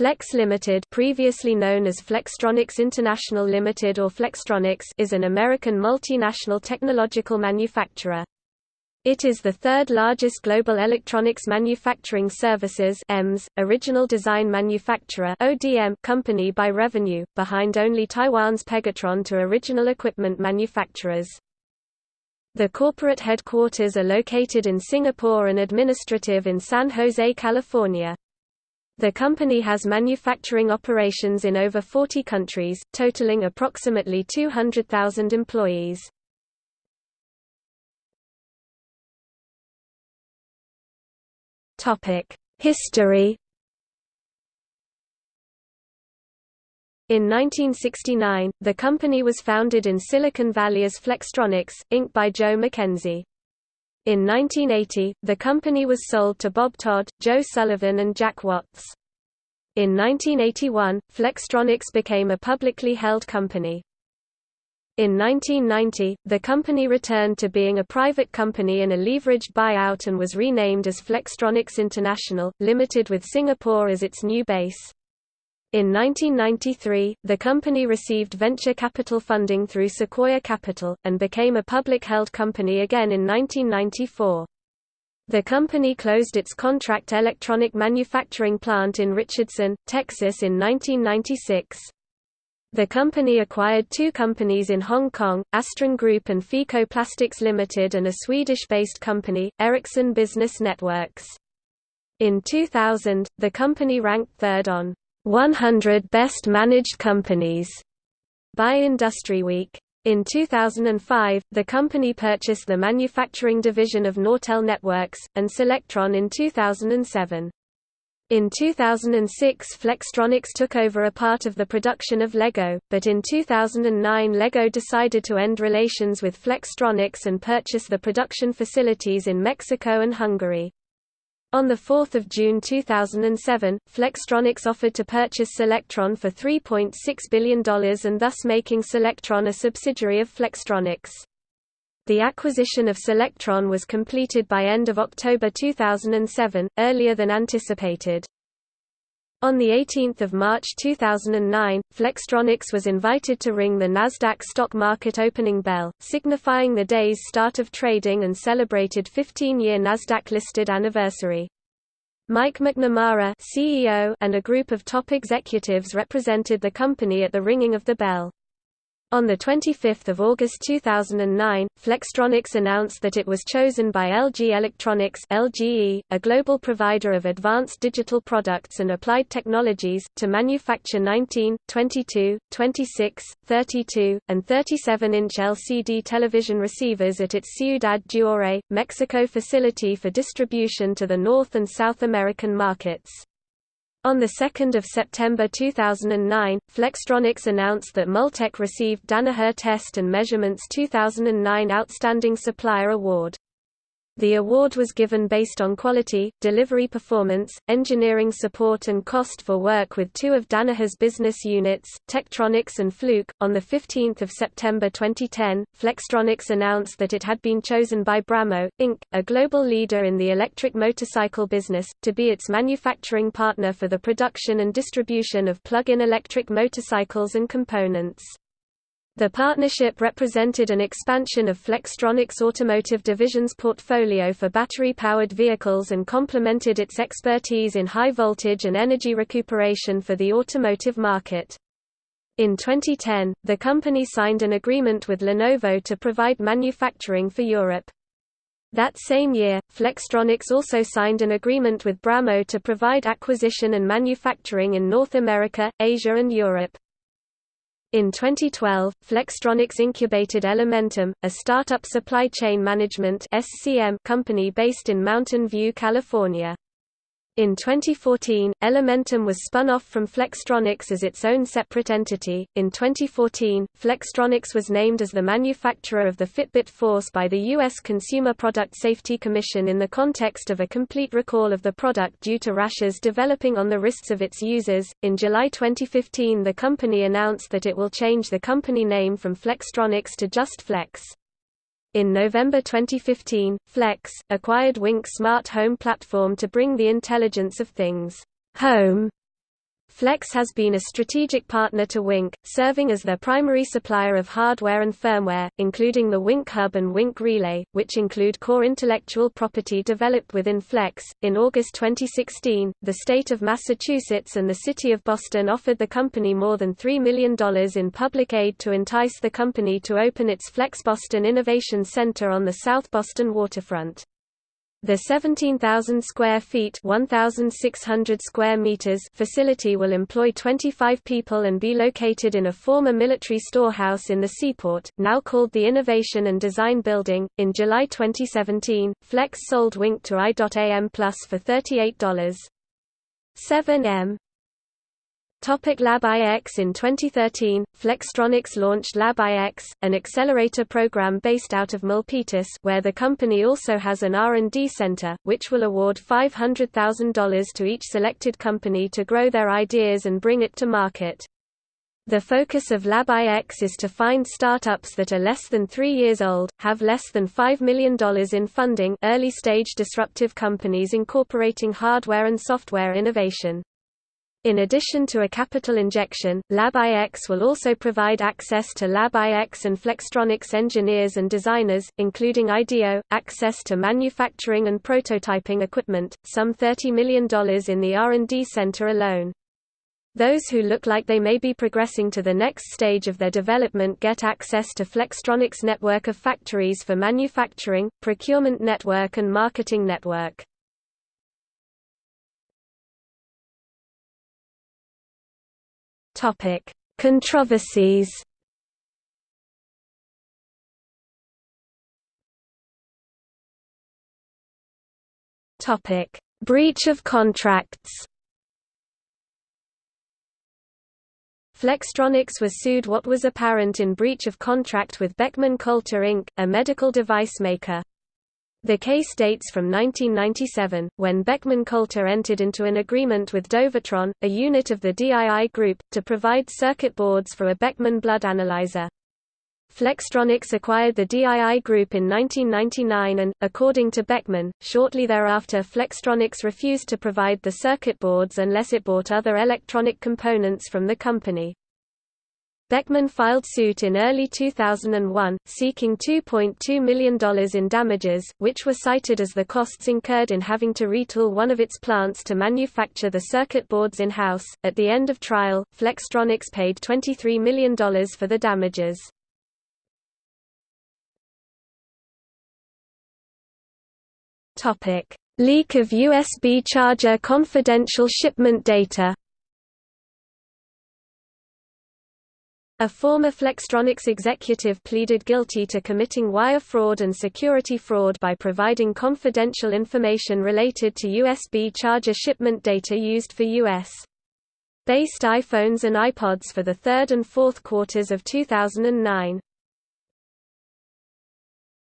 Flex Limited previously known as Flextronics International Limited or Flextronics is an American multinational technological manufacturer. It is the third largest global electronics manufacturing services EMS, original design manufacturer ODM company by revenue, behind only Taiwan's Pegatron to original equipment manufacturers. The corporate headquarters are located in Singapore and administrative in San Jose, California. The company has manufacturing operations in over 40 countries, totaling approximately 200,000 employees. History In 1969, the company was founded in Silicon Valley as Flextronics, Inc. by Joe McKenzie. In 1980, the company was sold to Bob Todd, Joe Sullivan and Jack Watts. In 1981, Flextronics became a publicly held company. In 1990, the company returned to being a private company in a leveraged buyout and was renamed as Flextronics International, Limited with Singapore as its new base. In 1993, the company received venture capital funding through Sequoia Capital, and became a public-held company again in 1994. The company closed its contract electronic manufacturing plant in Richardson, Texas in 1996. The company acquired two companies in Hong Kong, Astron Group and FICO Plastics Limited and a Swedish-based company, Ericsson Business Networks. In 2000, the company ranked third on 100 Best Managed Companies by IndustryWeek. In 2005, the company purchased the manufacturing division of Nortel Networks, and Solectron in 2007. In 2006 Flextronics took over a part of the production of Lego, but in 2009 Lego decided to end relations with Flextronics and purchase the production facilities in Mexico and Hungary. On 4 June 2007, Flextronics offered to purchase Solectron for $3.6 billion and thus making Solectron a subsidiary of Flextronics. The acquisition of Solectron was completed by end of October 2007, earlier than anticipated. On 18 March 2009, Flextronics was invited to ring the Nasdaq stock market opening bell, signifying the day's start of trading and celebrated 15-year Nasdaq-listed anniversary. Mike McNamara CEO and a group of top executives represented the company at the ringing of the bell. On 25 August 2009, Flextronics announced that it was chosen by LG Electronics LGE, a global provider of advanced digital products and applied technologies, to manufacture 19, 22, 26, 32, and 37-inch LCD television receivers at its Ciudad Juárez, Mexico facility for distribution to the North and South American markets. On 2 September 2009, Flextronics announced that Multek received Danaher Test and Measurement's 2009 Outstanding Supplier Award. The award was given based on quality, delivery performance, engineering support and cost for work with two of Danaher's business units, Tektronix and Fluke. On 15 September 2010, Flextronics announced that it had been chosen by Brammo Inc., a global leader in the electric motorcycle business, to be its manufacturing partner for the production and distribution of plug-in electric motorcycles and components. The partnership represented an expansion of Flextronics Automotive Division's portfolio for battery-powered vehicles and complemented its expertise in high voltage and energy recuperation for the automotive market. In 2010, the company signed an agreement with Lenovo to provide manufacturing for Europe. That same year, Flextronics also signed an agreement with Brammo to provide acquisition and manufacturing in North America, Asia and Europe. In 2012, Flextronics incubated Elementum, a startup supply chain management company based in Mountain View, California. In 2014, Elementum was spun off from Flextronics as its own separate entity. In 2014, Flextronics was named as the manufacturer of the Fitbit Force by the U.S. Consumer Product Safety Commission in the context of a complete recall of the product due to rashes developing on the wrists of its users. In July 2015, the company announced that it will change the company name from Flextronics to just Flex. In November 2015, Flex, acquired Wink smart home platform to bring the intelligence of things home Flex has been a strategic partner to Wink, serving as their primary supplier of hardware and firmware, including the Wink Hub and Wink Relay, which include core intellectual property developed within Flex. In August 2016, the state of Massachusetts and the city of Boston offered the company more than $3 million in public aid to entice the company to open its Flex Boston Innovation Center on the South Boston waterfront. The 17,000 square feet 1,600 square meters facility will employ 25 people and be located in a former military storehouse in the seaport, now called the Innovation and Design Building. In July 2017, Flex sold Wink to I.AM Plus for $38.7m. Topic Lab iX In 2013, Flextronics launched Lab iX, an accelerator program based out of Milpitas where the company also has an R&D center, which will award $500,000 to each selected company to grow their ideas and bring it to market. The focus of Lab iX is to find startups that are less than three years old, have less than $5 million in funding early-stage disruptive companies incorporating hardware and software innovation. In addition to a capital injection, LabIX will also provide access to LabIX and Flextronics engineers and designers, including IDEO, access to manufacturing and prototyping equipment, some $30 million in the R&D center alone. Those who look like they may be progressing to the next stage of their development get access to Flextronics' network of factories for manufacturing, procurement network and marketing network. Topic: Controversies. Topic: Breach of contracts. Flextronics was sued what was apparent in breach of contract with Beckman Coulter Inc., a medical device maker. The case dates from 1997, when Beckman Coulter entered into an agreement with Dovatron, a unit of the DII Group, to provide circuit boards for a Beckman blood analyzer. Flextronics acquired the DII Group in 1999 and, according to Beckman, shortly thereafter Flextronics refused to provide the circuit boards unless it bought other electronic components from the company. Beckman filed suit in early 2001, seeking $2.2 million in damages, which were cited as the costs incurred in having to retool one of its plants to manufacture the circuit boards in-house. At the end of trial, Flextronics paid $23 million for the damages. Leak of USB charger confidential shipment data. A former Flextronics executive pleaded guilty to committing wire fraud and security fraud by providing confidential information related to USB charger shipment data used for U.S. based iPhones and iPods for the third and fourth quarters of 2009.